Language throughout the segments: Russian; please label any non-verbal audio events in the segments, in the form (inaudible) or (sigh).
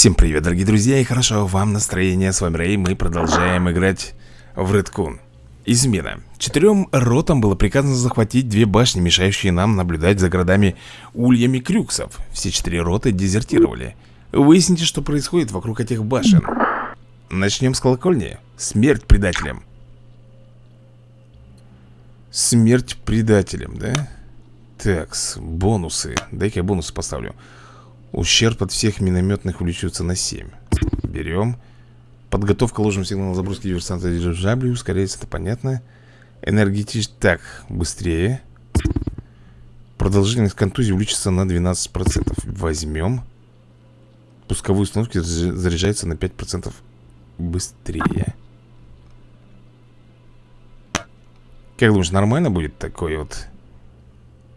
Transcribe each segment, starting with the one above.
Всем привет, дорогие друзья, и хорошо вам настроение. С вами Рэй, мы продолжаем играть в Redcon. Измена. Четырем ротам было приказано захватить две башни, мешающие нам наблюдать за городами ульями крюксов. Все четыре роты дезертировали. Выясните, что происходит вокруг этих башен. Начнем с колокольни. Смерть предателям. Смерть предателям, да? Так, бонусы. Дай-ка я бонусы поставлю. Ущерб от всех минометных увеличивается на 7 Берем. Подготовка ложным сигналом заброски диверсанта дирижабли Ускоряется, это понятно. Энергетич... Так, быстрее. Продолжительность контузии увеличится на 12% Возьмем. Пусковые установки заряжаются на 5% быстрее. Как думаешь, нормально будет такой вот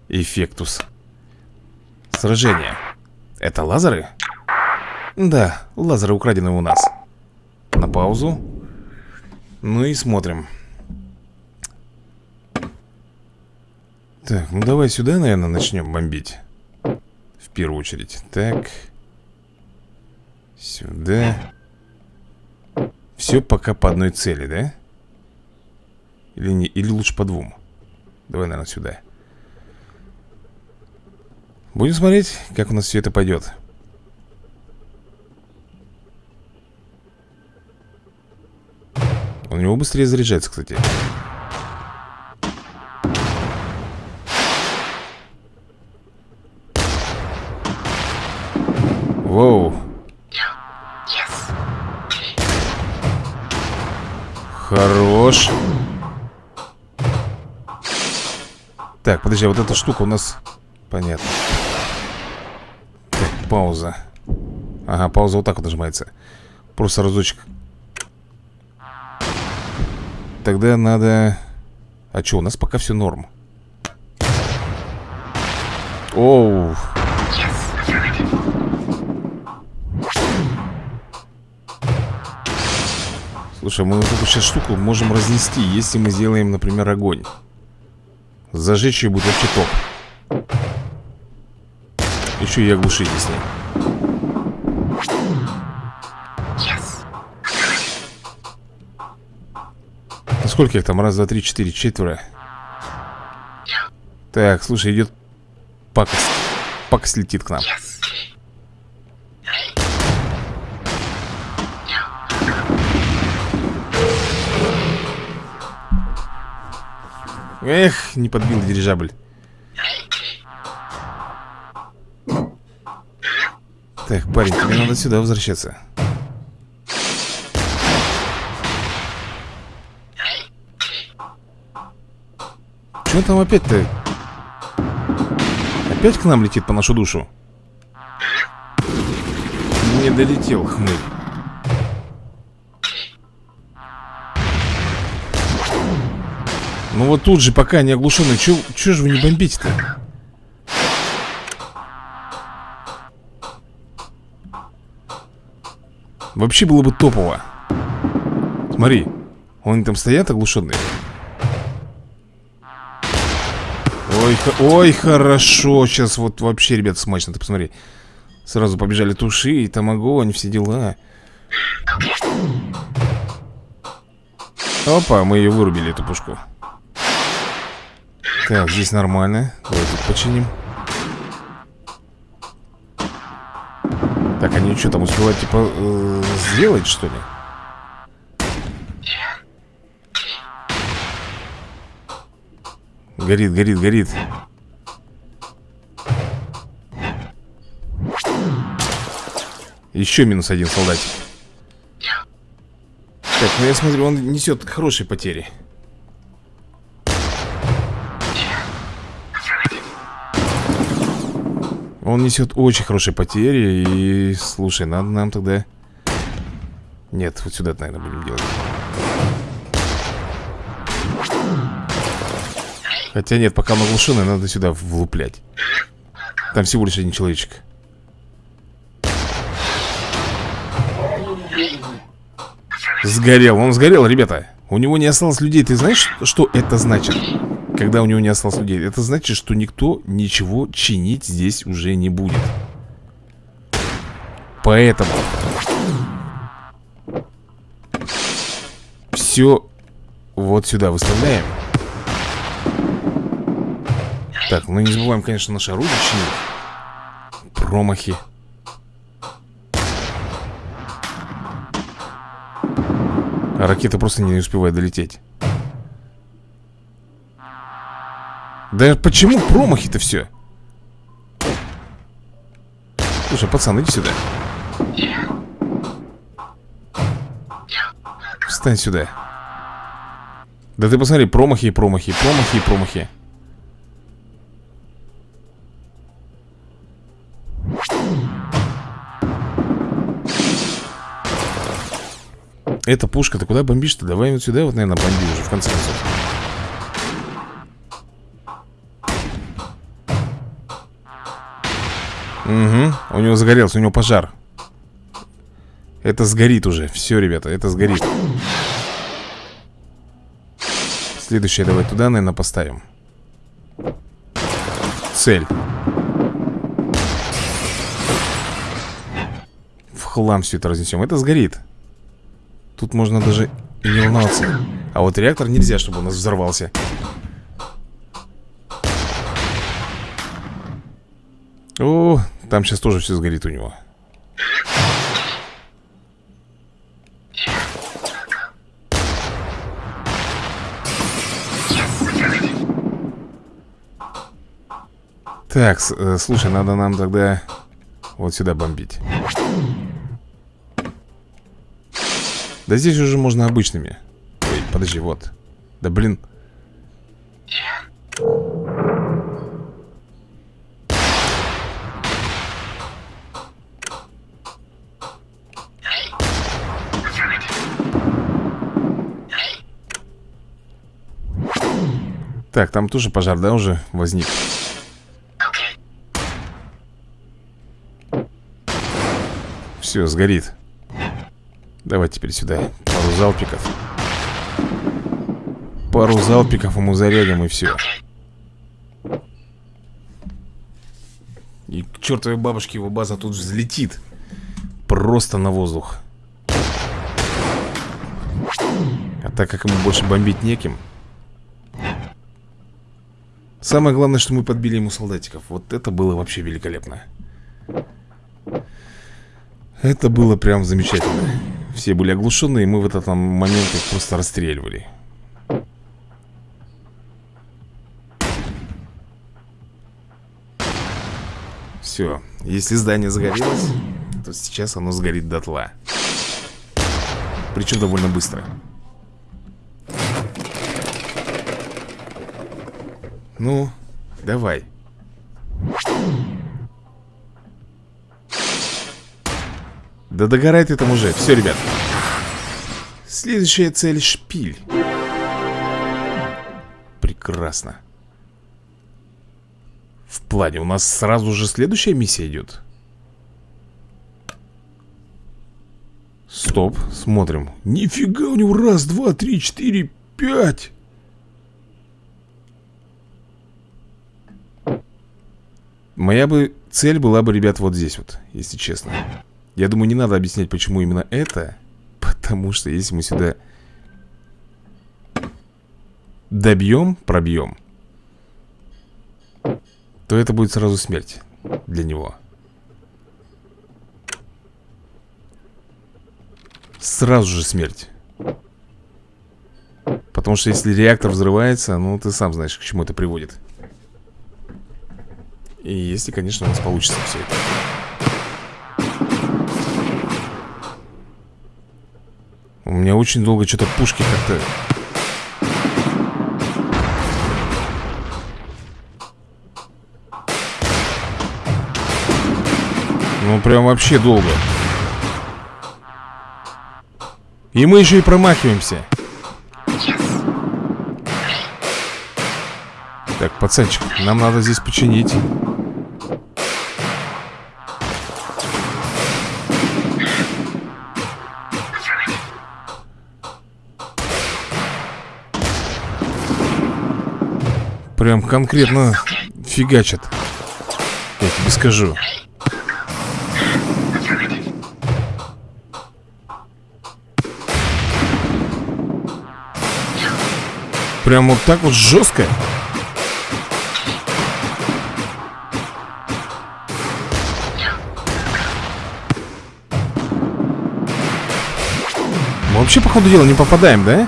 Эффектус? Сражение это лазеры? Да, лазеры украдены у нас. На паузу. Ну и смотрим. Так, ну давай сюда, наверное, начнем бомбить. В первую очередь. Так. Сюда. Все пока по одной цели, да? Или, не, или лучше по двум? Давай, наверное, сюда Будем смотреть, как у нас все это пойдет У него быстрее заряжается, кстати. Воу. Хорош. Так, подожди, а вот эта штука у нас Понятно пауза. Ага, пауза вот так вот нажимается. Просто разочек. Тогда надо... А что, у нас пока все норм? Оу. Слушай, мы вот эту сейчас штуку можем разнести Если мы сделаем, например, огонь. Зажечь ее будет вообще топ еще и оглушить с. Ну, сколько их там? Раз, два, три, четыре, четверо. Так, слушай, идет пакость. Пакость летит к нам. Эх, не подбил дирижабль. Так, парень, тебе надо сюда возвращаться Что там опять-то? Опять к нам летит по нашу душу? Не долетел, хмырь Ну вот тут же, пока не оглушенный Чё же вы не бомбите-то? Вообще было бы топово. Смотри Они там стоят оглушенные Ой, ой, хорошо Сейчас вот вообще, ребят, смачно. Ты посмотри. Сразу побежали туши и там огонь, все дела. Опа, мы ее вырубили, эту пушку. Так, здесь нормально. Давай тут починим Так, они что там успевают, типа, э, сделать, что ли? Горит, горит, горит. Еще минус один солдатик. Так, ну я смотрю, он несет хорошие потери Он несет очень хорошие потери И, слушай, надо нам тогда Нет, вот сюда, наверное, будем делать. Хотя нет, пока он оглушенный, надо сюда влуплять. Там всего лишь один человечек. Сгорел, он сгорел, ребята. У него не осталось людей, ты знаешь, что это значит? Когда у него не осталось людей. Это значит, что никто ничего чинить здесь уже не будет. Поэтому Все вот сюда выставляем. Так, ну не забываем, конечно, наше оружие чинить. Промахи. А ракета просто не успевает долететь Да почему промахи-то все? Слушай, пацан, иди сюда Встань сюда Да ты посмотри, промахи и промахи, промахи и промахи Эта пушка, ты куда бомбишь-то? Давай вот сюда вот, наверное, бомби уже, в конце концов Угу, у него загорелся, у него пожар. Это сгорит уже. Все, ребята, это сгорит. Следующее давай туда, наверное, поставим. Цель. В хлам все это разнесем Это сгорит. Тут можно даже и не волноваться А вот реактор нельзя, чтобы у нас взорвался О, там сейчас тоже все сгорит у него. Так, э, слушай, надо нам тогда вот сюда бомбить. Да здесь уже можно обычными. Ой, подожди, вот. Да блин Так, там тоже пожар, да, уже возник? Все, сгорит. Давай теперь сюда. Пару залпиков. Пару залпиков ему зарядим и все И к чертовой бабушке его база тут взлетит. Просто на воздух. А так как ему больше бомбить неким Самое главное, что мы подбили ему солдатиков. Вот это было вообще великолепно. Это было прям замечательно. Все были оглушены, и мы в этот момент их просто расстреливали. Все, если здание загорелось То сейчас оно сгорит дотла. Причем довольно быстро Ну, давай. Да догорай ты там уже. Все, ребят. Следующая цель шпиль. Прекрасно. В плане у нас сразу же следующая миссия идет. Стоп, смотрим. Нифига у него раз, два, три, четыре, пять. Моя бы цель была бы, ребят, вот здесь вот, если честно. Я думаю, не надо объяснять, почему именно это Потому что если мы сюда добьем, пробьем То это будет сразу смерть для него. Сразу же смерть. Потому что если реактор взрывается, ну ты сам знаешь, к чему это приводит и если, конечно, у нас получится все это. У меня очень долго что-то пушки как-то... Ну, прям вообще долго. И мы еще и промахиваемся. Так, пацанчик, нам надо здесь починить. Прям конкретно фигачат. Я тебе скажу. Прям вот так вот жестко. Вообще, по ходу дела, не попадаем, да?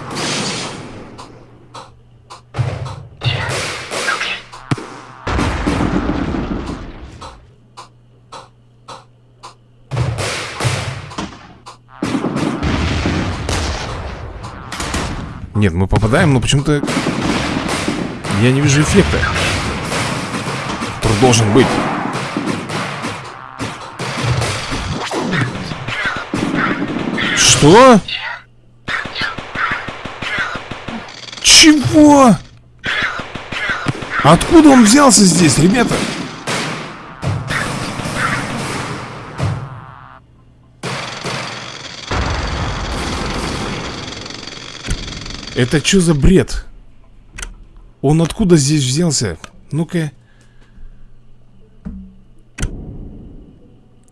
Нет, мы попадаем, но почему-то я не вижу эффекта. Который должен быть. Что? Чего? Откуда он взялся здесь, ребята? Это что за бред? Он откуда здесь взялся? Ну-ка.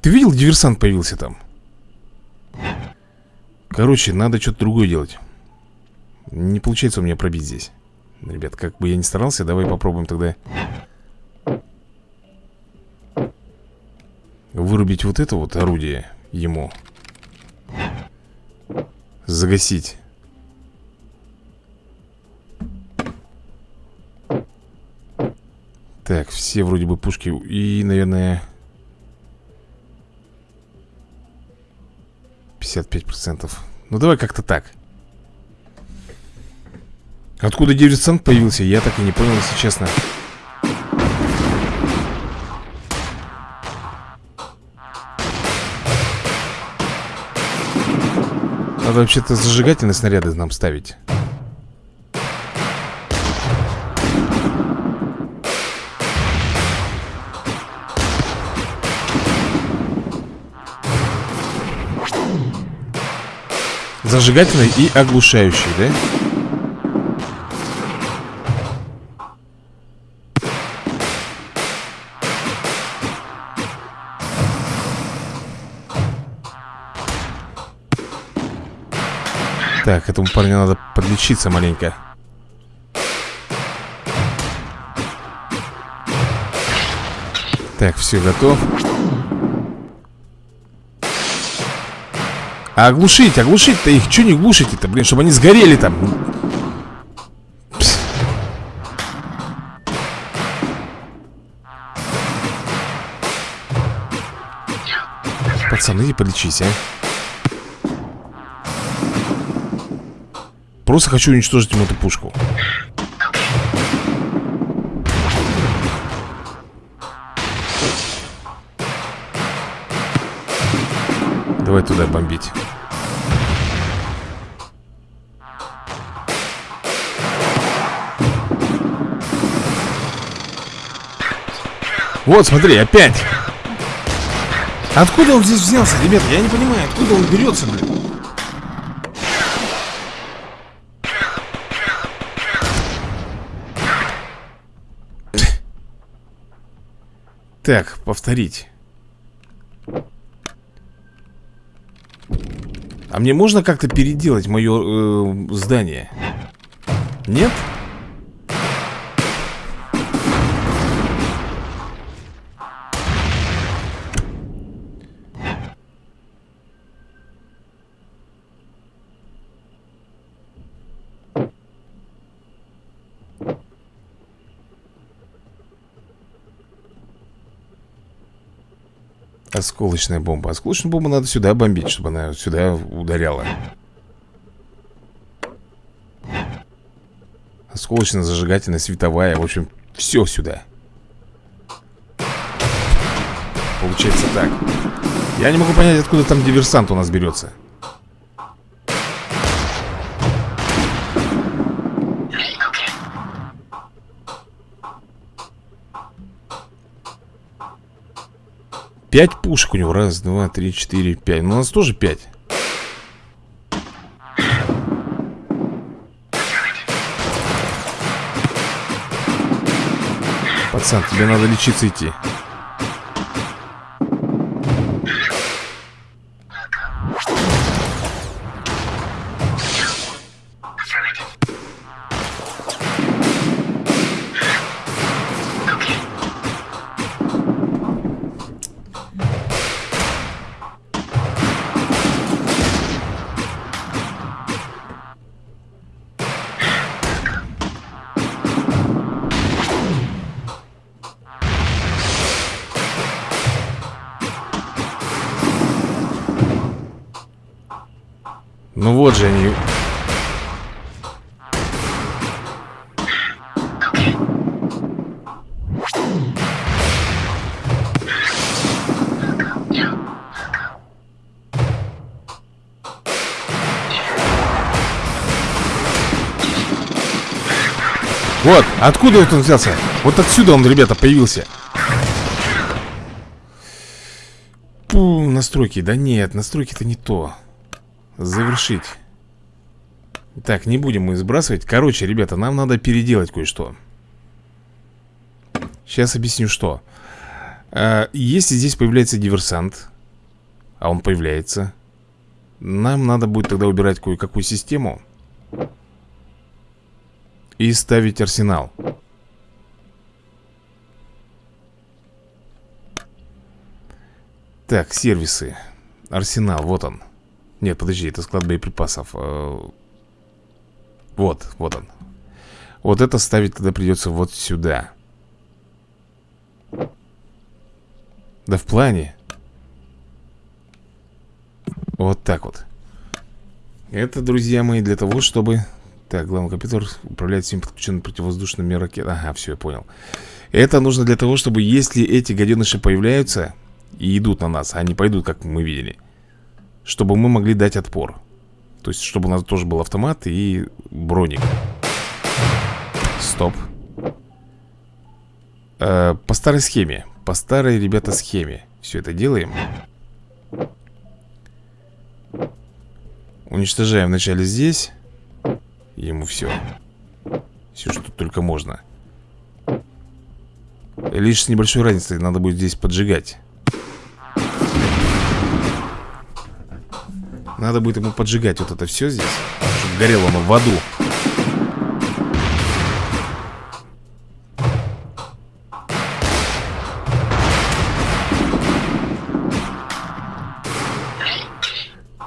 Ты видел, диверсант появился там? Короче, надо что-то другое делать. Не получается у меня пробить здесь. Ребят, как бы я ни старался, давай попробуем тогда вырубить вот это вот орудие ему. Загасить. Так, все вроде бы пушки И, наверное 55% Ну давай как-то так Откуда диверсант появился, я так и не понял, если честно Надо вообще-то зажигательные снаряды нам ставить Зажигательный и оглушающий, да? Так, этому парню надо подлечиться маленько. Так, все, готов. А оглушить, оглушить-то их Че не глушите-то, блин, чтобы они сгорели там. Пс. Пацаны, подлечись, а Просто хочу уничтожить ему эту пушку. Давай туда бомбить. Вот, смотри, опять. Откуда он здесь взялся, ребят? Я не понимаю, откуда он берется, блин Так, повторить А мне можно как-то переделать мое э, здание? Нет? Осколочная бомба. Осколочную бомбу надо сюда бомбить, чтобы она сюда ударяла. Осколочная, зажигательная, световая. В общем, все сюда. Получается так. Я не могу понять, откуда там диверсант у нас берется Пять пушек у него. Раз, два, три, четыре, пять. Ну, у нас тоже пять. Пацан, тебе надо лечиться идти. Откуда вот он взялся? Вот отсюда он, ребята, появился. Пу, настройки, да нет, настройки это не то. Завершить. Так, не будем мы сбрасывать. Короче, ребята, нам надо переделать кое-что. Сейчас объясню, что. А, Если здесь появляется диверсант А он появляется Нам надо будет тогда убирать кое-какую систему и ставить арсенал. Так, сервисы. Арсенал, вот он. Нет, подожди, это склад боеприпасов. Э, Вот, вот он. Вот это ставить тогда придется вот сюда. Да в плане. Вот так вот. Это, друзья мои, для того, чтобы так, главный компьютер управляет всеми подключенными противовоздушными ракетами Ага, все, я понял. Это нужно для того, чтобы если эти гаденыши появляются И идут на нас, а они пойдут, как мы видели Чтобы мы могли дать отпор. То есть, чтобы у нас тоже был автомат и броник. Стоп. Э, По старой схеме По старой, ребята, схеме Все это делаем. Уничтожаем вначале здесь Ему все Все, что только можно. Лишь с небольшой разницей Надо будет здесь поджигать. Надо будет ему поджигать вот это все здесь Чтобы горело оно в аду.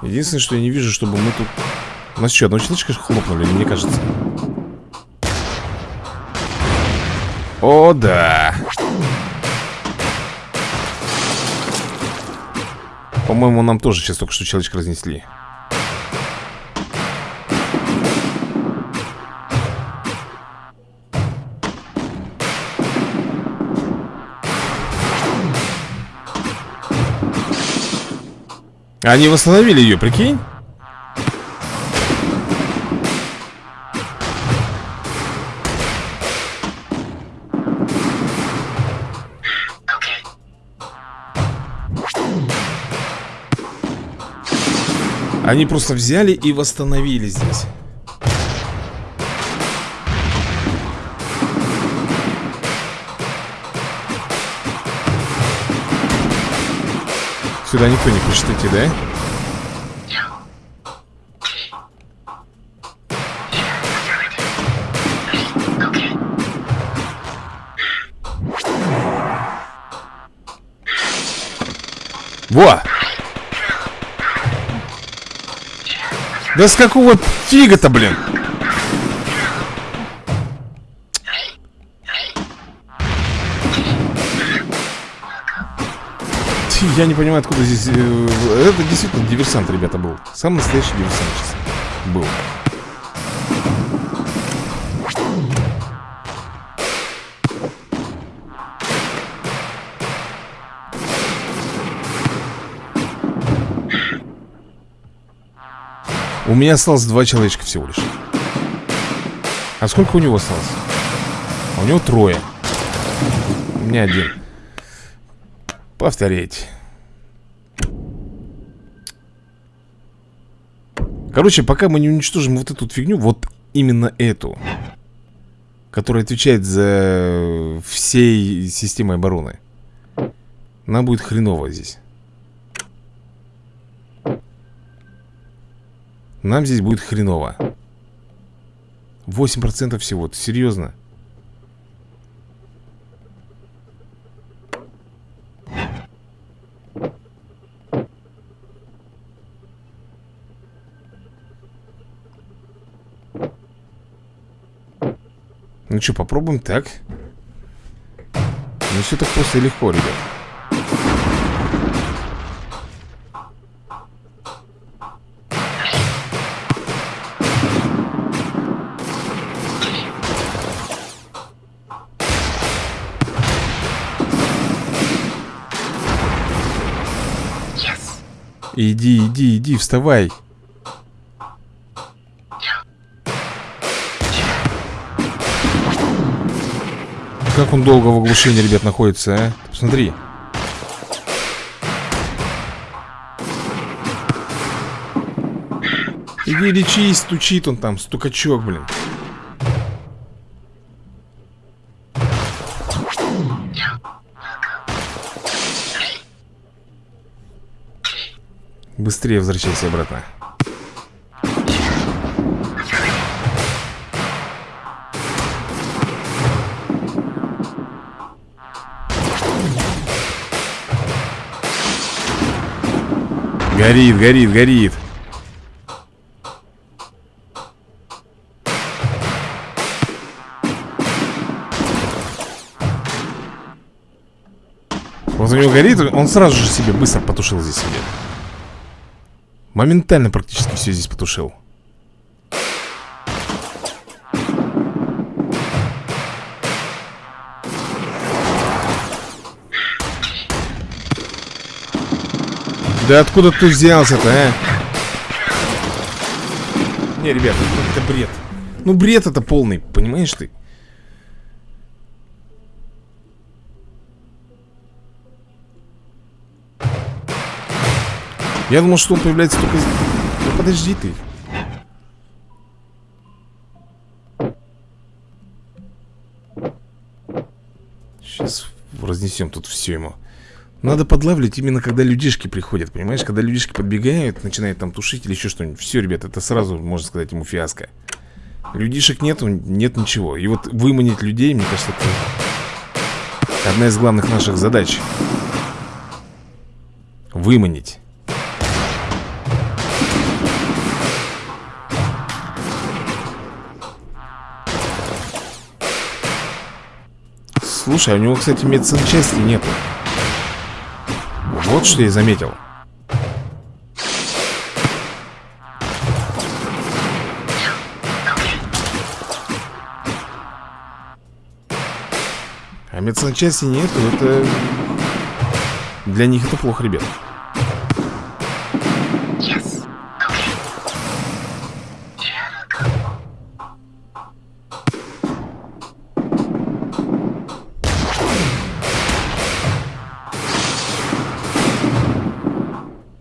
Единственное, что я не вижу, чтобы мы тут у нас что, одного человечка хлопнули, мне кажется? О, да По-моему, нам тоже сейчас только что человечка разнесли Они восстановили ее, прикинь? Они просто взяли и восстановили здесь Сюда никто не хочет идти, да? Да с какого фига-то, блин? Я не понимаю, откуда здесь... Э, это действительно диверсант, ребята, был. Самый настоящий диверсант сейчас был. У меня осталось два человечка всего лишь. А сколько у него осталось? А у него трое. У меня один. Повторить Короче, пока мы не уничтожим вот эту фигню Вот именно эту Которая отвечает за всей системой обороны Нам будет хреново здесь Нам здесь будет хреново. 8% всего, ты серьезно? Ну что, попробуем так? Не все так просто и легко, ребят Иди, иди, иди, вставай. Как он долго в оглушении, ребят, находится, а? Посмотри Иди лечись, стучит он там, стукачок, блин Быстрее возвращайся обратно. Горит, горит, горит. Вот у него горит, он сразу же себе быстро потушил здесь себе Моментально практически все здесь потушил Да откуда ты взялся-то, а? Не, ребята, ну это бред Ну бред это полный, понимаешь ты? Я думал, что он появляется только... Ну подожди ты. Сейчас разнесем тут все ему. Надо подлавливать именно когда людишки приходят, понимаешь? Когда людишки подбегают, начинают там тушить или еще что-нибудь. Все, ребят, это сразу, можно сказать, ему фиаско. Людишек нету, нет ничего. И вот выманить людей, мне кажется, это одна из главных наших задач. Выманить Слушай, а у него, кстати, медсанчасти нету. Вот что я заметил. А медсанчасти нету, это... Для них это плохо, ребят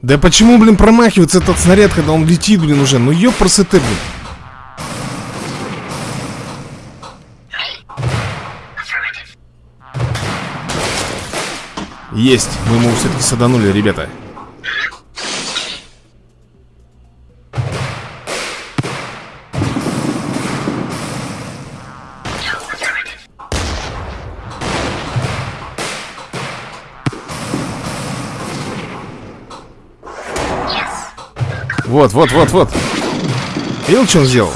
Да почему, блин, промахивается этот снаряд, когда он летит, блин, уже? Ну ёпрсоты, блин. Есть, мы ему все-таки саданули, ребята Вот, вот, вот, вот Видел, что он сделал?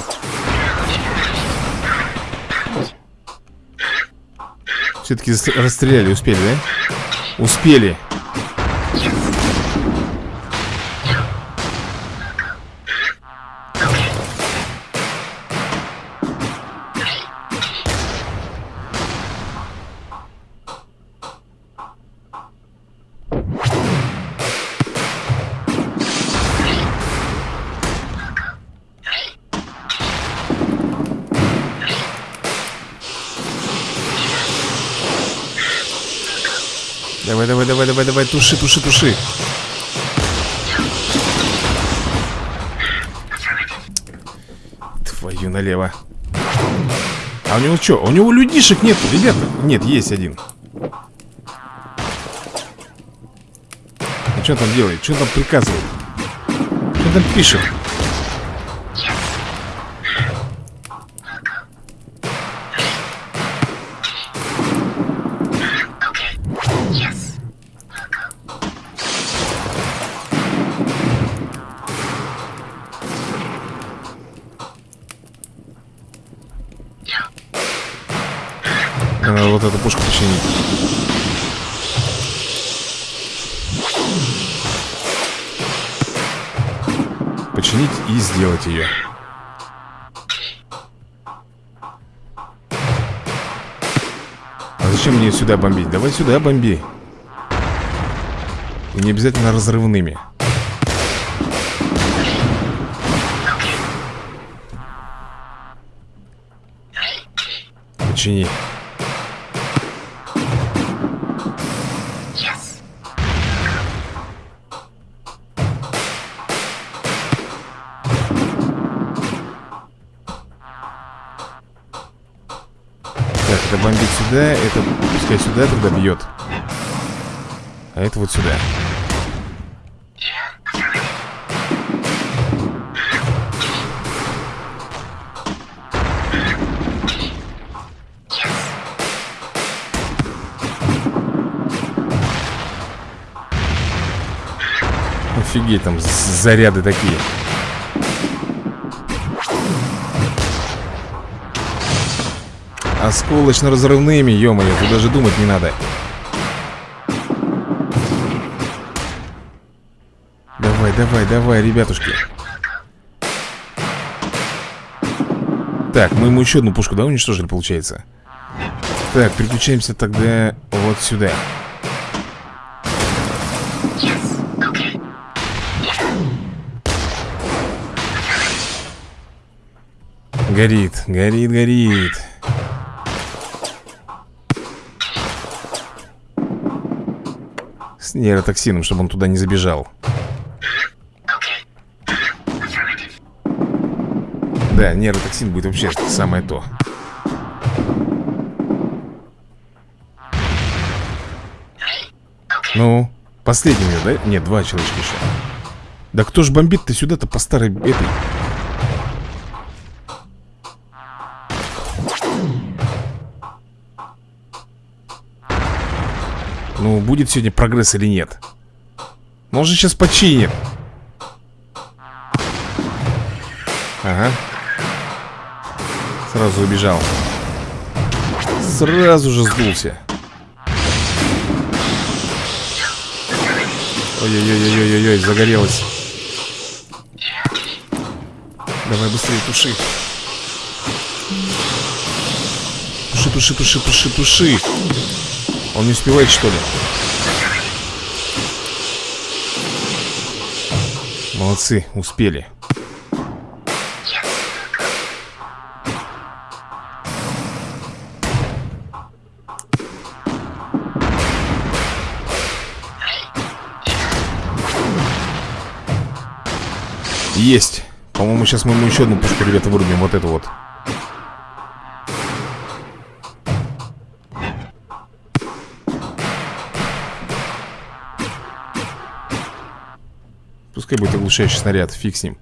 Все-таки расстреляли, успели, да? Успели туши, туши, туши. Твою налево. А у него что? У него людишек нет, ребята. Нет, есть один. Ну что он там делает? Что он там приказывает? Что он там пишет? я. А зачем мне сюда бомбить? Давай сюда бомби. И не обязательно разрывными. Почини. Это бомбит сюда, это пускай сюда тогда бьет. А это вот сюда. Офигеть, там заряды такие. Осколочно-разрывными, ё-моё, тут даже думать не надо. Давай, давай, давай, ребятушки. Так, мы ему еще одну пушку, да, уничтожили, получается? Так, переключаемся тогда вот сюда. Горит, горит, горит. Нейротоксином, чтобы он туда не забежал. Да, нейротоксин будет вообще самое то. Ну, последний да? Нет, два человечка еще. Да кто ж бомбит-то сюда-то по старой этой... Ну, будет сегодня прогресс или нет? Может, сейчас починит. Ага. Сразу убежал. Сразу же сдулся. Ой-ой-ой-ой-ой-ой, загорелось. Давай быстрее, туши. Туши, туши, туши, туши, туши. Он не успевает, что ли? Молодцы, успели. Есть. По-моему, сейчас мы ему еще одну пушку, ребята, вырубим. Вот эту вот. Пускай будет оглушающий снаряд, фиг с ним.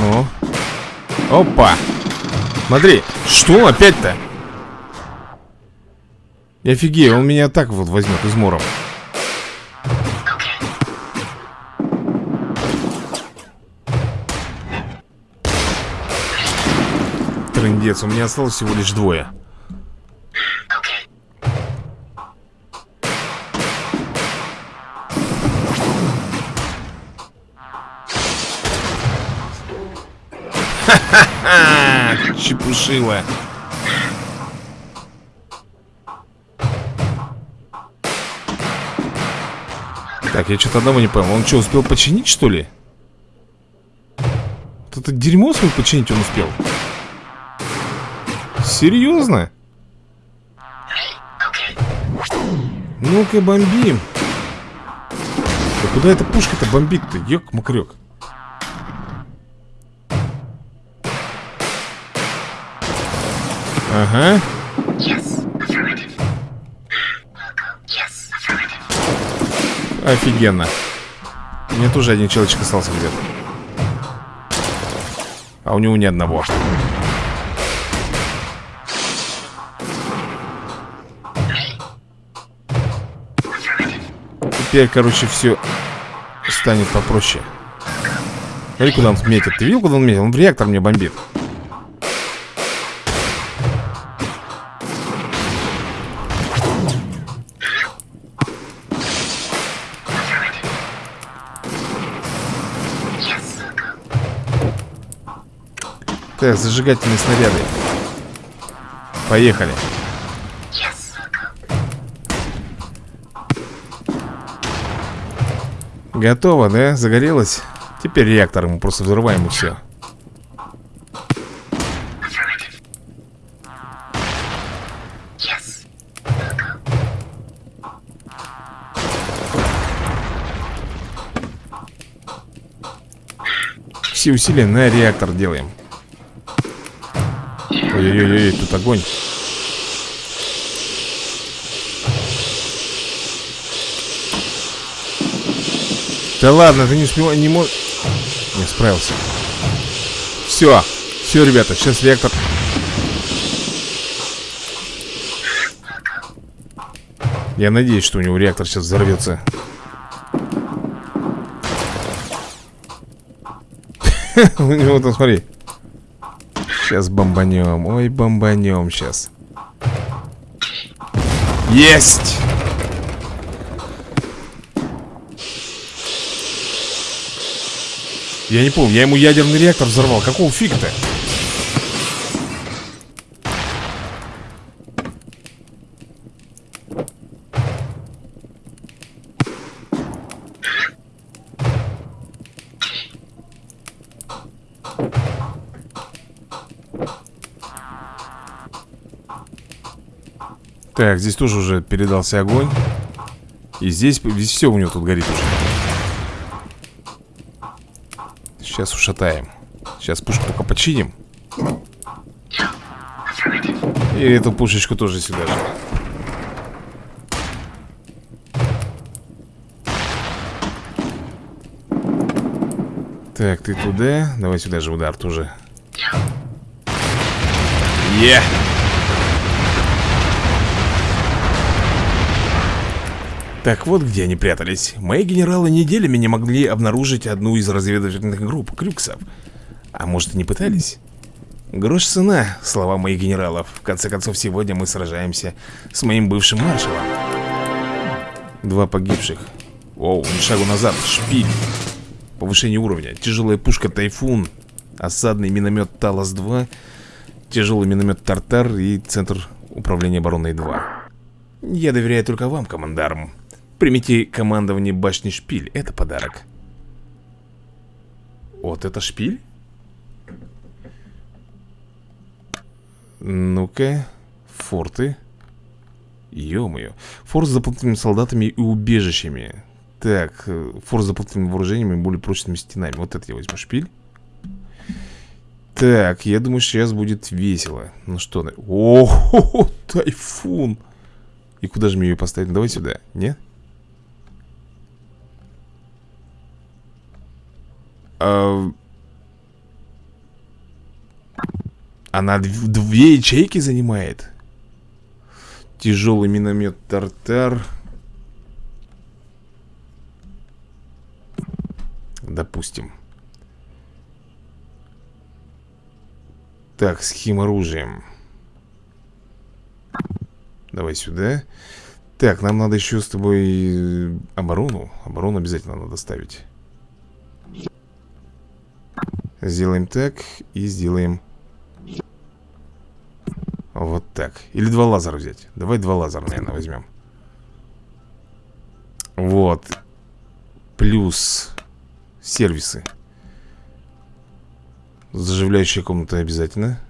Ну. Опа. Смотри, что опять-то? Я офигею, он меня так вот возьмет измором. Трындец, у меня осталось всего лишь двое. Чепушила. Так, я что-то одного не понял. Он что, успел починить, что ли? Вот это дерьмо свой починить он успел. Серьезно? Ну-ка, бомбим. Да куда эта пушка-то бомбит-то? Ёк-макрёк. Ага. Офигенно. Мне тоже один человечек остался где-то. А у него ни одного. Теперь, короче, все станет попроще. Смотри, куда он метит. Ты видел, куда он метит? Он в реактор мне бомбит. Так, зажигательные снаряды. Поехали. Готово, да? Загорелось? Теперь реактор мы просто взрываем и все. Все усилия на реактор делаем. Ой-ой-ой, тут огонь. Да ладно, ты не успел, не мог... Не справился. Все, все, ребята, сейчас реактор... Я надеюсь, что у него реактор сейчас взорвется. (laughs) У него там, смотри. Сейчас бомбанем. Ой, бомбанем сейчас. Есть! Я не помню, я ему ядерный реактор взорвал Какого фига-то? Так, здесь тоже уже передался огонь. И здесь, здесь все у него тут горит уже. Сейчас ушатаем. Сейчас пушку пока починим. И эту пушечку тоже сюда же. Так, ты туда. Давай сюда же удар тоже. Е! Yeah. Так вот где они прятались. Мои генералы неделями не могли обнаружить одну из разведывательных групп Крюксов. А может и не пытались? Грош цена, слова моих генералов. В конце концов, сегодня мы сражаемся с моим бывшим маршалом. Два погибших. Оу, ни шагу назад, шпиль. Повышение уровня. Тяжелая пушка Тайфун. Осадный миномет Талас-2. Тяжелый миномет Тартар и Центр управления обороной 2. Я доверяю только вам, командарм. Примите командование башни шпиль Это подарок. Вот это шпиль? Ну-ка Форты. Ё-моё. Форт с заплатными солдатами и убежищами. Так, э, форт с заплатными вооружениями и более прочными стенами. Вот это я возьму. Шпиль Так, я думаю, сейчас будет весело. Ну что, о, (laughs) -хо -хо, тайфун! И куда же мне ее поставить? Давай сюда, нет? Она две ячейки занимает? Тяжелый миномет Тартар. Допустим. Так, с оружием? Давай сюда. Так, нам надо еще с тобой оборону. Оборону обязательно надо ставить Сделаем так и сделаем Вот так. Или два лазера взять. Давай два лазера, наверное, возьмем. Вот. Плюс Сервисы. Заживляющая комната обязательно.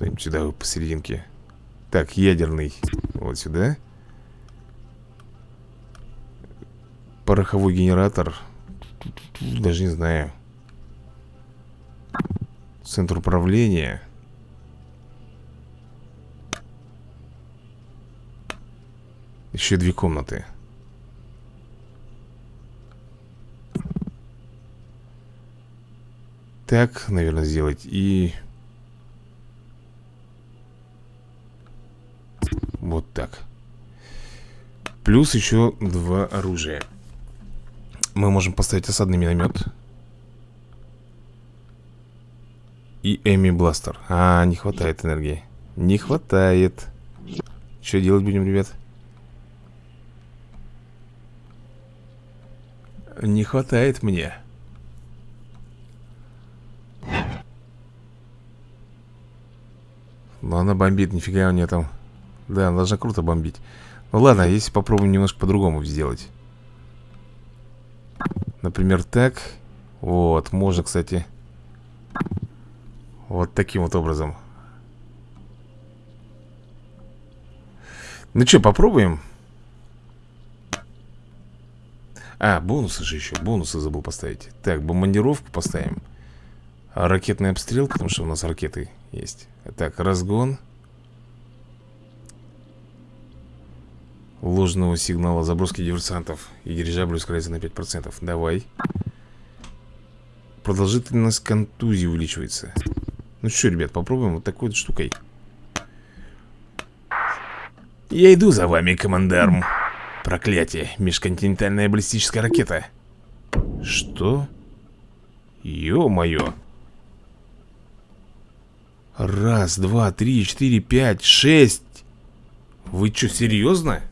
Даем сюда посерединке. Так, ядерный Вот сюда. Пороховой генератор. Даже не знаю Центр управления. Еще две комнаты. Так, наверное, сделать И... Вот так. Плюс еще два оружия. Мы можем поставить осадный миномет И Эми Бластер. А, не хватает энергии. Не хватает. Что делать будем, ребят? Не хватает мне. Но она бомбит, нифига у нее там. Да, она должна круто бомбить. Ну ладно, если попробуем немножко по-другому сделать. Например, так. Вот, можно, кстати Вот таким вот образом. Ну что, попробуем? А, бонусы же еще Бонусы забыл поставить. Так, бомбардировку поставим. Ракетный обстрел, потому что у нас ракеты есть. Так, разгон. Ложного сигнала заброски диверсантов. И дирижабль ускоряется на 5% Давай. Продолжительность контузии увеличивается Ну что, ребят, попробуем вот такой вот штукой. Я иду за вами, командарм. Проклятие, межконтинентальная баллистическая ракета. Что? Ё-моё. Раз, два, три, четыре, пять, шесть. Вы что, серьезно?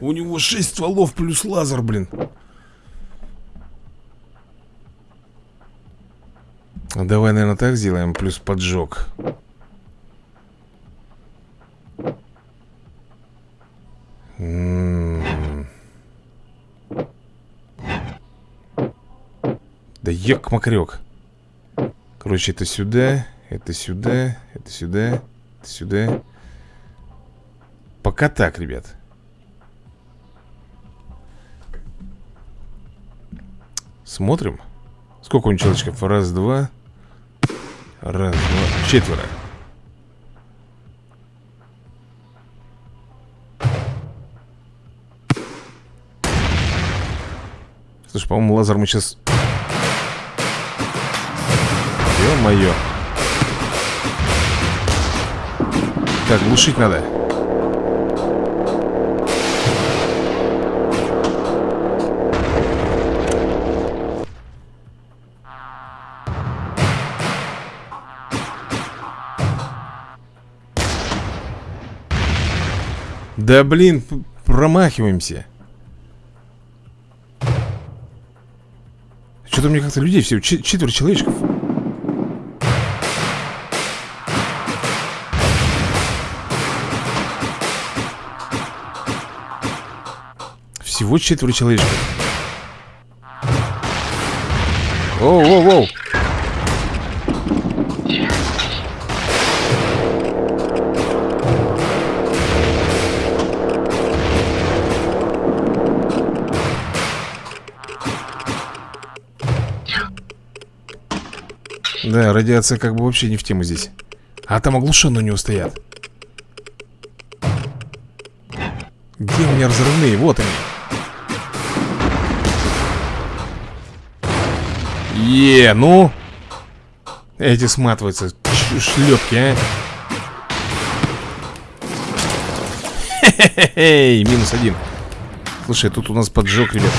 У него 6 стволов плюс лазер, блин Давай, наверное, так сделаем Плюс поджог. М-м-м. Да ёк макрёк Короче, это сюда Это сюда Это сюда Это сюда. Пока так, ребят. Смотрим. Сколько у человечков? Раз, два Раз, два, четверо. Слушай, по-моему, лазер мы сейчас... Ё-моё. Так, глушить надо Да блин, промахиваемся. Что-то мне как-то людей всего четверо человечков. Всего четверо человечков. Оу-оу-оу Да, радиация как бы вообще не в тему здесь. А там оглушенные у него стоят. Где у меня разрывные? Вот они. Е, ну. Эти сматываются. Шлепки, а. Хе-хе-хе, минус один. Слушай, тут у нас поджог, ребята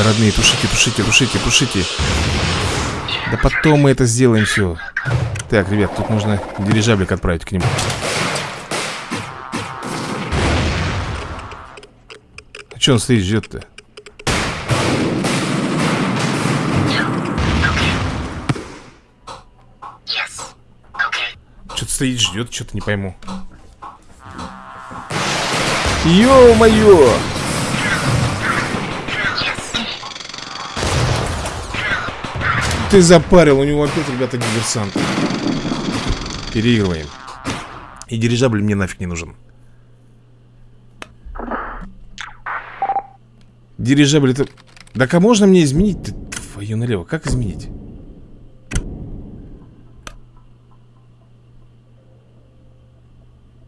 Давай, родные, тушите, тушите, тушите, тушите Да потом мы это сделаем все Так, ребят, тут нужно дирижаблик отправить к нему А что он стоит, ждет-то? Что-то стоит, ждет, что-то не пойму Ё-моё! Ты запарил, у него опять, ребята, диверсант Переигрываем И дирижабль мне нафиг не нужен Дирижабль это... Так а можно мне изменить -то? Твою налево, как изменить?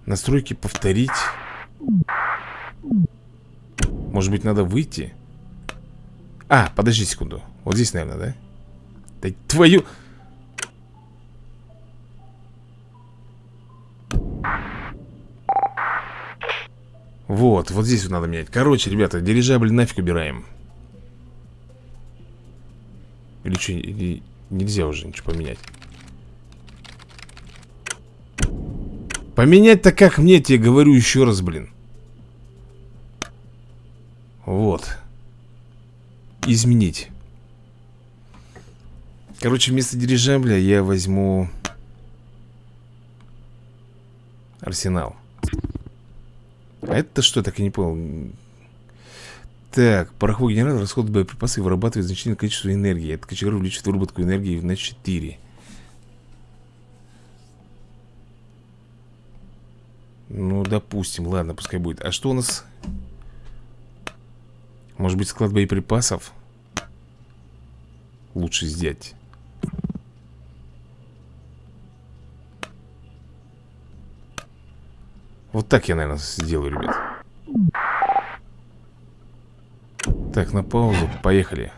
Настройки повторить Может быть надо выйти? А, подожди секунду Вот здесь, наверное, да? Да твою... Вот, вот здесь вот надо менять. Короче, ребята, дирижабль нафиг убираем. Или что, или нельзя уже ничего поменять? Поменять-то как мне, тебе говорю еще раз, блин. Вот. Изменить Короче, вместо дирижабля я возьму Арсенал. А это что, так и не понял? Так, пороховой генератор расходует боеприпасы и вырабатывает значительное количество энергии. Это кочегар увеличивает выработку энергии на 4 Ну, допустим, ладно, пускай будет. А что у нас? Может быть, склад боеприпасов? Лучше сделать Вот так я, наверное, сделаю, ребят. Так, на паузу, поехали.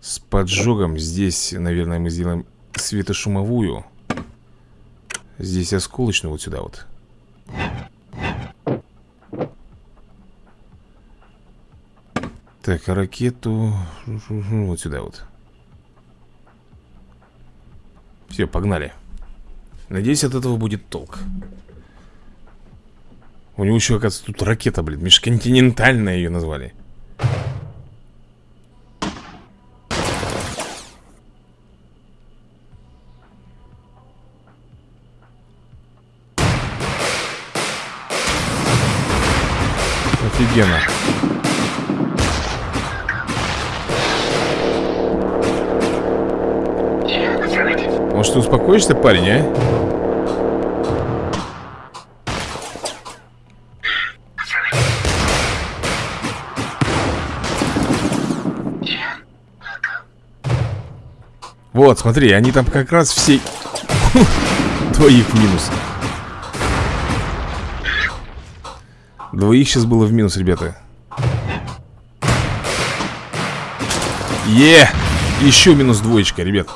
С поджогом Здесь, наверное, мы сделаем светошумовую. Здесь осколочную вот сюда вот. Так, ракету. Вот сюда вот. Все, погнали Надеюсь, от этого будет толк. У него еще, оказывается, тут ракета, блин Межконтинентальная ее назвали. Офигенно. Может, ты успокоишься, парень, а? Вот, смотри, они там как раз все Двоих в минус. Двоих сейчас было в минус, ребята. Е! Еще минус двоечка, ребят.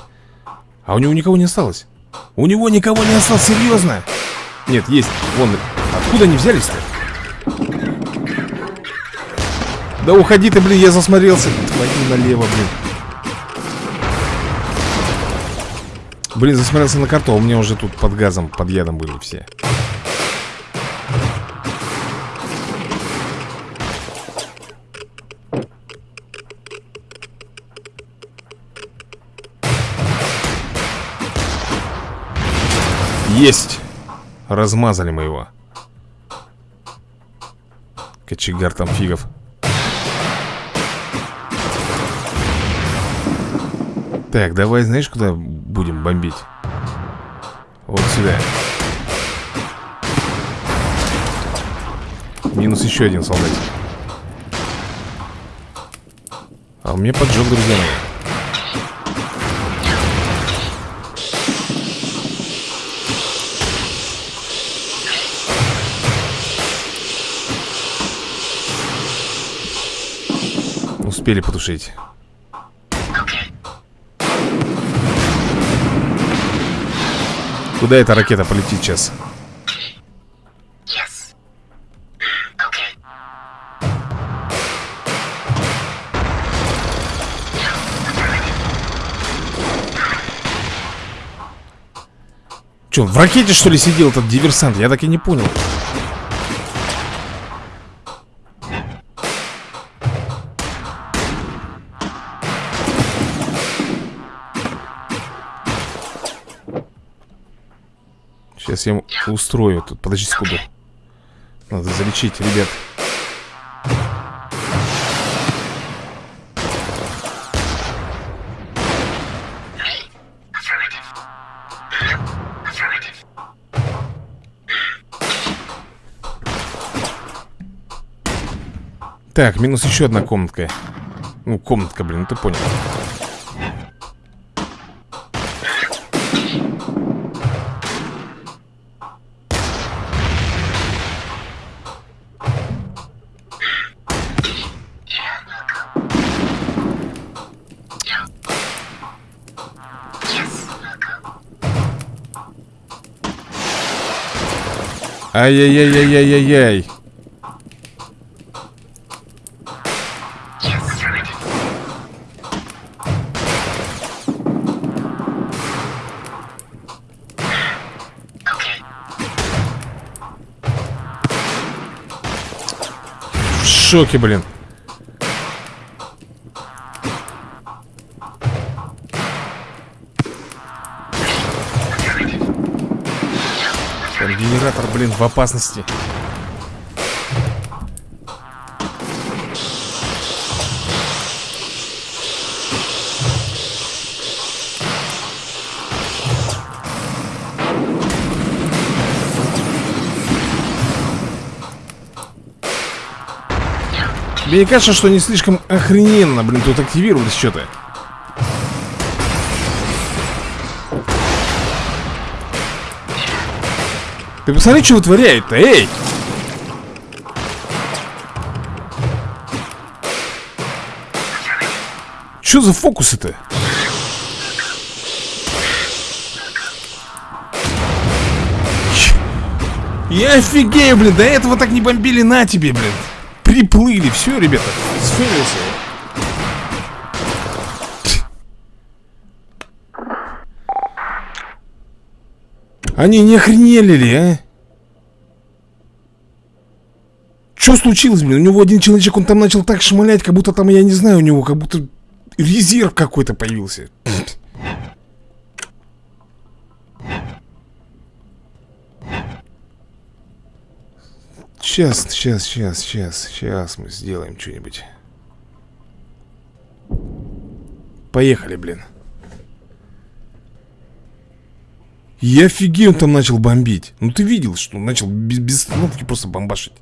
А у него никого не осталось? У него никого не осталось, серьезно? Нет, есть, вон Откуда они взялись-то? Да уходи ты, блин, я засмотрелся. Твою налево, блин Блин, засмотрелся на карту, а у меня уже тут под газом, под ядом были все. Есть! Размазали мы его. Кочегар там фигов Так, давай, знаешь, куда будем бомбить? Вот сюда. Минус еще один солдатик. А у меня поджог, друзья мои. Успели потушить Куда эта ракета полетит сейчас? Че, в ракете что ли сидел этот диверсант? Я так и не понял Сейчас я ему устрою тут. Подожди секунду. Надо залечить, ребят. Так, минус еще одна комнатка. Ну, комнатка, блин, ну ты понял. Ай-яй-яй-яй-яй-яй. В шоке, блин. Блин, в опасности. Мне кажется, что не слишком охрененно, блин, тут активировались что-то. Ты посмотри, что вытворяет-то, эй! Что за фокусы-то? Я офигею, блин, до этого так не бомбили на тебе, блин Приплыли, все, ребята, сфейлился Они не охренели ли, а? Что случилось, блин? У него один человечек, он там начал так шмалять, как будто там, я не знаю, у него как будто резерв какой-то появился. Сейчас, сейчас, сейчас, сейчас, сейчас мы сделаем что-нибудь. Поехали, блин. Я офигею, он там начал бомбить. Ну ты видел, что он начал без, без остановки просто бомбашить.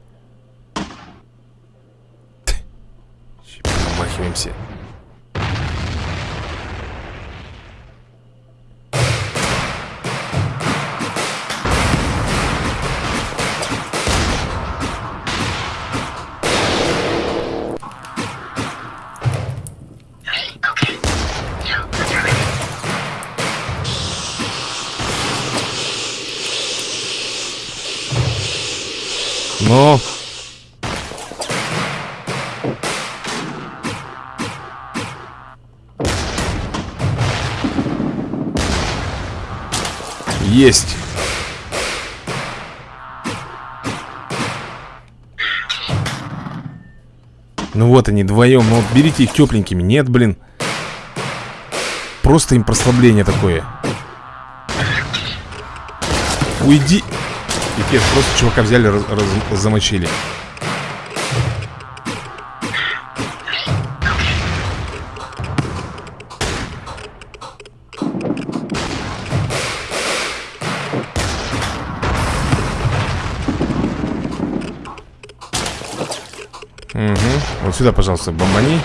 Помахиваемся. Есть. Ну вот они вдвоем. Ну вот берите их тепленькими. Нет, блин. Просто им прослабление такое. Уйди. Пипец, просто чувака взяли, раз, раз, замочили сюда, пожалуйста, бомбани.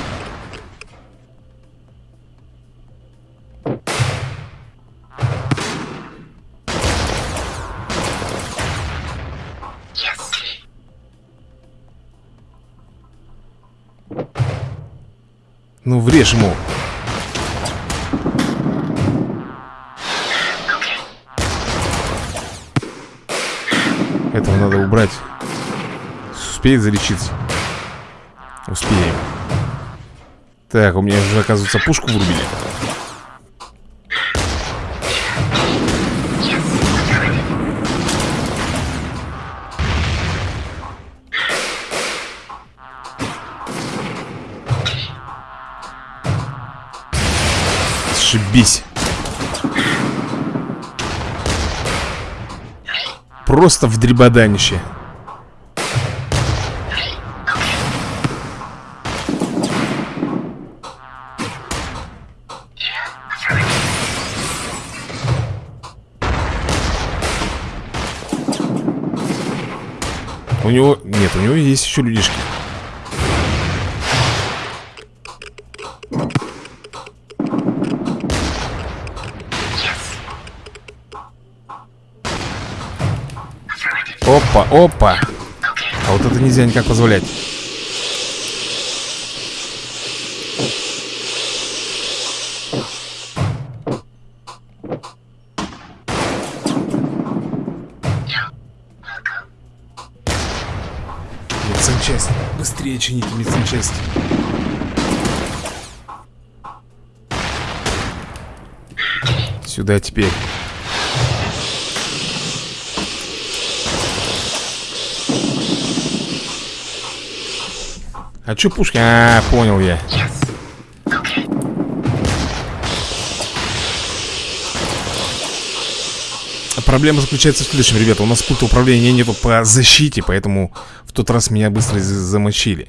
Ну, врежь ему. Этого надо убрать. Успеет залечиться. Успеем. Так, у меня уже, оказывается, пушку врубили. Зашибись. Просто в дребоданище. Него... Нет, у него есть еще людишки. Опа, опа. А вот это нельзя никак позволять. Теперь. А чё пушки? А, понял я. проблема заключается в следующем, ребята У нас пульта управления нету по защите Поэтому в тот раз меня быстро замочили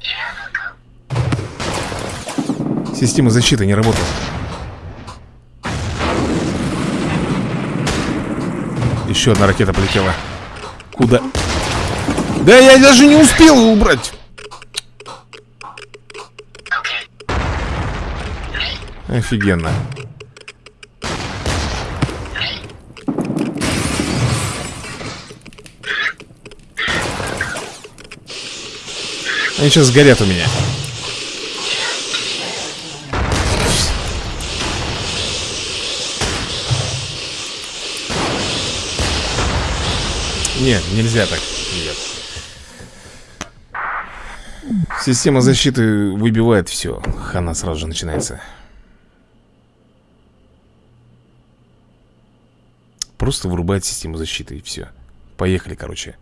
Система защиты не работала Еще одна ракета полетела. Куда? Да я даже не успел убрать. Офигенно. Они сейчас сгорят у меня Нет, нельзя так. Нет. Система защиты выбивает все Хана сразу же начинается. Просто вырубает систему защиты и все Поехали, короче.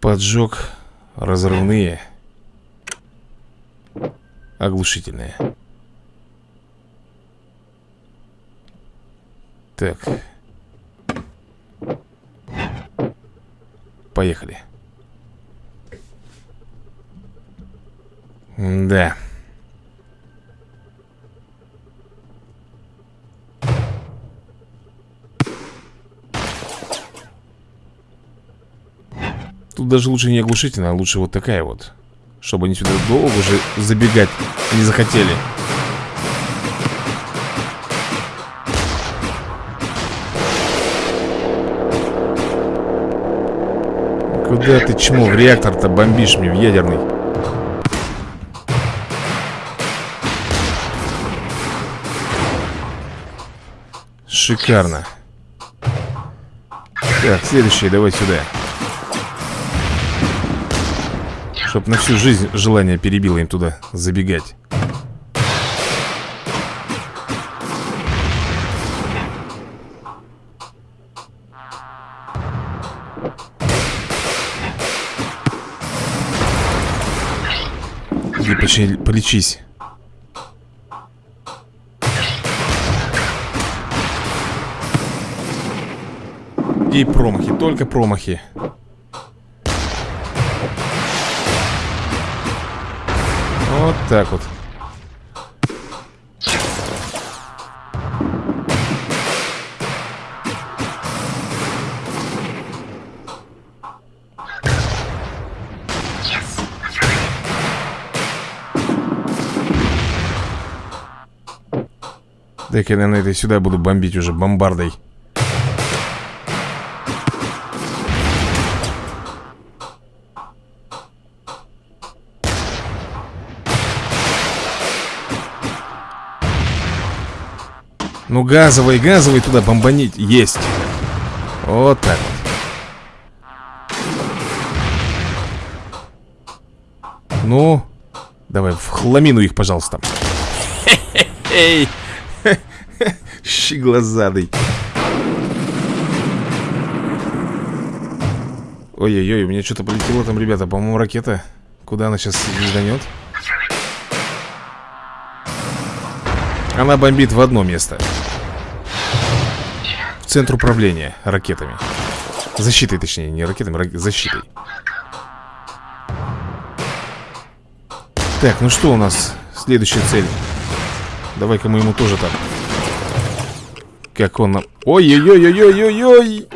Поджог Разрывные. Оглушительные. Так Поехали. Да Тут даже лучше не оглушительная, а лучше вот такая вот Чтобы они сюда долго уже забегать не захотели Куда ты чмо в реактор-то бомбишь мне в ядерный? Шикарно. Так, следующий, давай сюда. Чтоб на всю жизнь желание перебило им туда забегать Иди почти полечись И промахи, только промахи Вот так вот. Так я, наверное, это сюда буду бомбить уже бомбардой. Ну газовый, газовый туда бомбанить Есть. Вот так вот. Ну Давай в хламину их, пожалуйста. Эй Щеглазадый Ой-ой-ой, у меня что-то полетело там, ребята. По-моему, ракета. Куда она сейчас звезданет? Она бомбит в одно место. Центр управления ракетами. Защитой, точнее, не ракетами, рак... защитой. Так, ну что у нас? Следующая цель. Давай-ка мы ему тоже так Как он нам... Ой-ой-ой-ой-ой-ой-ой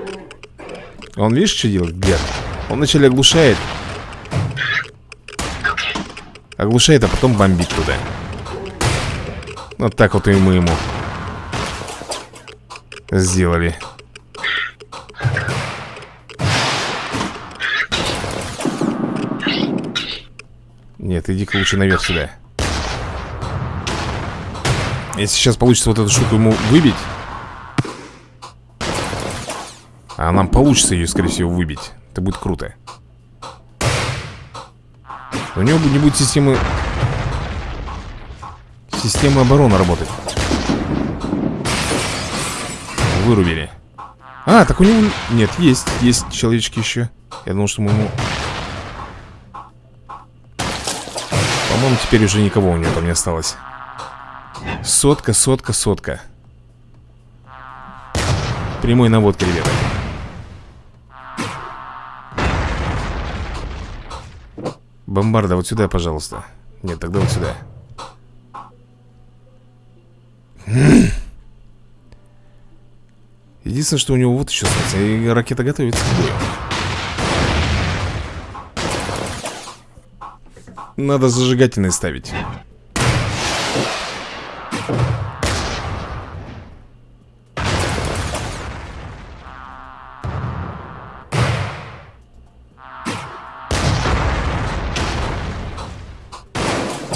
Он видишь, что делает? Гад Он вначале оглушает Оглушает, а потом бомбит туда Вот так вот и мы ему сделали. Нет, иди-ка лучше наверх сюда. Если сейчас получится вот эту штуку ему выбить А нам получится ее, скорее всего, выбить. Это будет круто. У него не будет системы Системы обороны работать. Вырубили. А, так у него... Нет, есть, есть человечки еще Я думал, что мы ему... По-моему, теперь уже никого у него там не осталось. Сотка, сотка, сотка. Прямой наводка, ребята Бомбарда, вот сюда, пожалуйста. Нет, тогда вот сюда. Единственное, что у него вот еще станция И ракета готовится Надо зажигательные ставить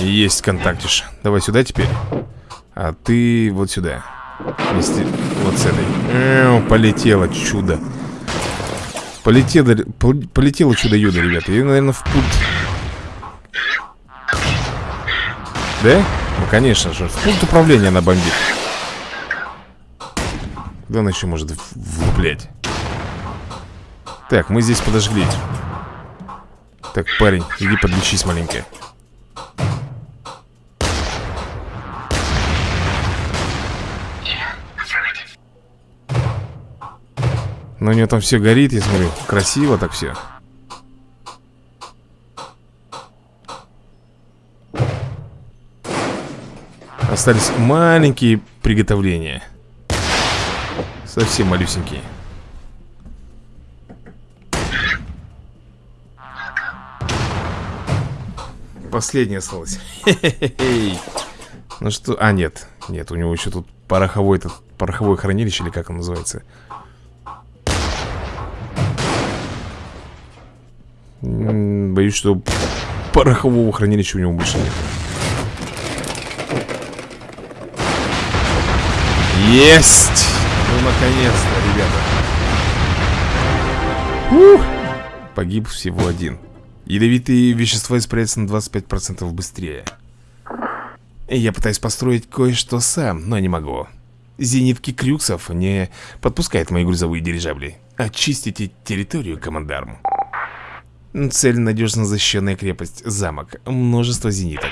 Есть контактиш Давай сюда теперь. А ты вот сюда. Вместе вот с этой. Эу, Полетело чудо. Полетело, полетело чудо-юдо, ребята. И, наверное, в путь. Да? Ну, конечно же. В пункт управления она бомбит. Да она еще может влуплять? Так, мы здесь подожгли. Так, парень, иди подлечись маленько Но у нее там все горит, я смотрю Красиво так все Остались маленькие приготовления. Совсем малюсенькие. Последняя осталась Ну что, а нет Нет, у него еще тут пороховой этот Пороховое хранилище или как он называется Боюсь, что порохового хранилища у него больше нет. Есть! Ну, наконец-то, ребята. Ух! Погиб всего один. Ядовитые вещества испаряются на 25% быстрее. Я пытаюсь построить кое-что сам, но не могу. Зенитки Крюксов не подпускают мои грузовые дирижабли. Очистите территорию, командарм Цель надежно защищенная крепость, замок, множество зениток.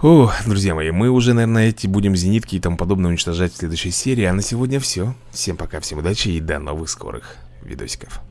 О, друзья мои, мы уже, наверное, эти будем зенитки и тому подобное уничтожать в следующей серии. А на сегодня все Всем пока, всем удачи и до новых скорых видосиков